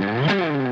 Bye.